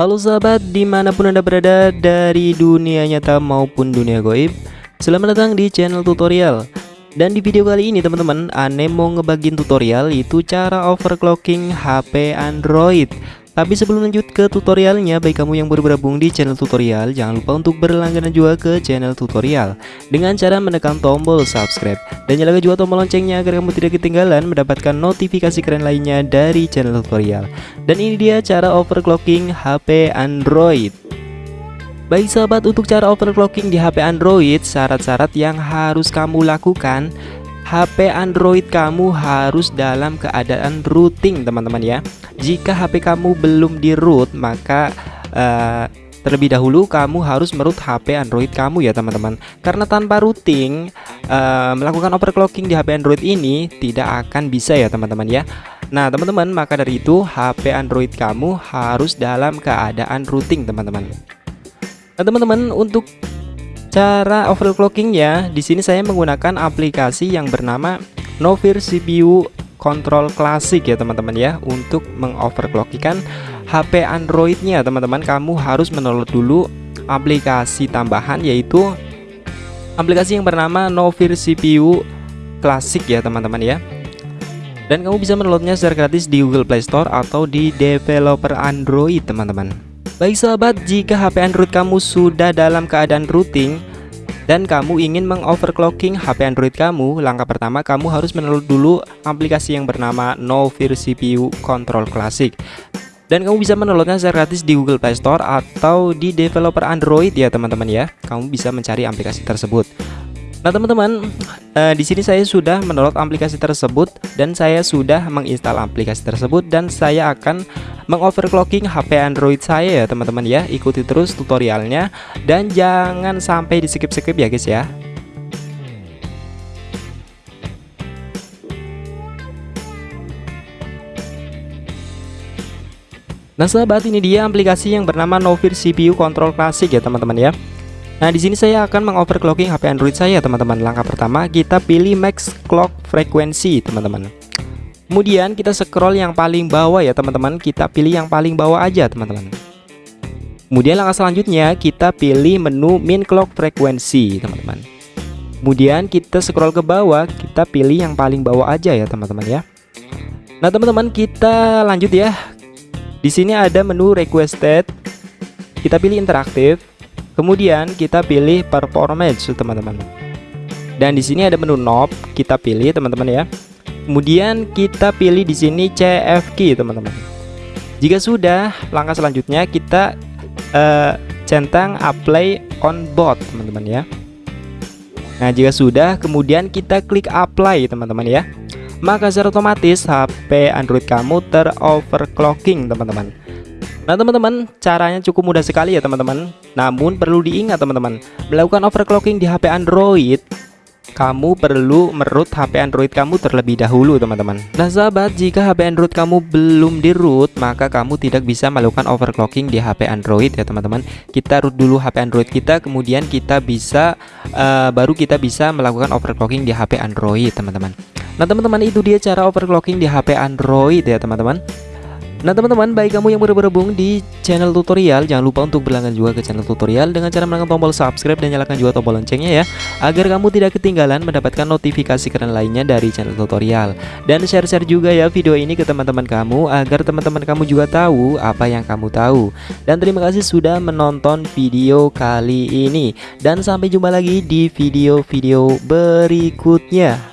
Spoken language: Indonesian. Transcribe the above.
Halo sahabat, di mana pun anda berada dari dunia nyata maupun dunia goib Selamat datang di channel tutorial. Dan di video kali ini teman-teman, Ane mau ngebagiin tutorial itu cara overclocking HP Android tapi sebelum lanjut ke tutorialnya, baik kamu yang baru bergabung di channel tutorial, jangan lupa untuk berlangganan juga ke channel tutorial dengan cara menekan tombol subscribe dan nyalakan juga tombol loncengnya agar kamu tidak ketinggalan mendapatkan notifikasi keren lainnya dari channel tutorial. Dan ini dia cara overclocking HP Android. Baik sahabat, untuk cara overclocking di HP Android, syarat-syarat yang harus kamu lakukan HP Android kamu harus dalam keadaan rooting teman-teman ya. Jika HP kamu belum di root maka uh, terlebih dahulu kamu harus meroot HP Android kamu ya teman-teman. Karena tanpa routing uh, melakukan overclocking di HP Android ini tidak akan bisa ya teman-teman ya. Nah teman-teman maka dari itu HP Android kamu harus dalam keadaan routing teman-teman. Nah teman-teman untuk Cara overclocking ya, di sini saya menggunakan aplikasi yang bernama Novir CPU Control Classic ya teman-teman ya untuk mengoverclockikan HP Androidnya. Teman-teman kamu harus mendownload dulu aplikasi tambahan yaitu aplikasi yang bernama Novir CPU Classic ya teman-teman ya. Dan kamu bisa mendownloadnya secara gratis di Google Play Store atau di developer Android teman-teman Baik sahabat, jika HP Android kamu sudah dalam keadaan routing dan kamu ingin mengoverclocking HP Android kamu, langkah pertama kamu harus mendownload dulu aplikasi yang bernama Novir CPU Control Classic. Dan kamu bisa mendownloadnya secara gratis di Google Play Store atau di developer Android ya teman-teman ya. Kamu bisa mencari aplikasi tersebut. Nah teman-teman uh, di sini saya sudah mendownload aplikasi tersebut dan saya sudah menginstal aplikasi tersebut dan saya akan mengoverclocking HP Android saya ya teman-teman ya ikuti terus tutorialnya dan jangan sampai di skip-skip ya guys ya Nah sahabat ini dia aplikasi yang bernama Novir CPU Control Classic ya teman-teman ya Nah, di sini saya akan mengoverclocking HP Android saya, teman-teman. Langkah pertama, kita pilih max clock frequency, teman-teman. Kemudian kita scroll yang paling bawah ya, teman-teman. Kita pilih yang paling bawah aja, teman-teman. Kemudian langkah selanjutnya, kita pilih menu min clock frequency, teman-teman. Kemudian kita scroll ke bawah, kita pilih yang paling bawah aja ya, teman-teman ya. Nah, teman-teman, kita lanjut ya. Di sini ada menu requested. Kita pilih interaktif Kemudian kita pilih performance teman-teman. Dan di sini ada menu knob, kita pilih teman-teman ya. Kemudian kita pilih di sini CF key teman-teman. Jika sudah, langkah selanjutnya kita uh, centang apply on board teman-teman ya. Nah, jika sudah, kemudian kita klik apply teman-teman ya. Maka secara otomatis HP Android kamu teroverclocking teman-teman. Nah teman-teman caranya cukup mudah sekali ya teman-teman Namun perlu diingat teman-teman Melakukan overclocking di HP Android kamu perlu meroot HP Android kamu terlebih dahulu teman-teman. Nah sahabat jika HP Android kamu belum di root maka kamu tidak bisa melakukan overclocking di HP Android ya teman-teman. Kita root dulu HP Android kita kemudian kita bisa uh, baru kita bisa melakukan overclocking di HP Android teman-teman. Nah teman-teman itu dia cara overclocking di HP Android ya teman-teman Nah teman-teman baik kamu yang baru bergabung di channel tutorial Jangan lupa untuk berlangganan juga ke channel tutorial Dengan cara menekan tombol subscribe dan nyalakan juga tombol loncengnya ya Agar kamu tidak ketinggalan mendapatkan notifikasi keren lainnya dari channel tutorial. Dan share-share juga ya video ini ke teman-teman kamu Agar teman-teman kamu juga tahu apa yang kamu tahu. Dan terima kasih sudah menonton video kali ini. Dan sampai jumpa lagi di video-video berikutnya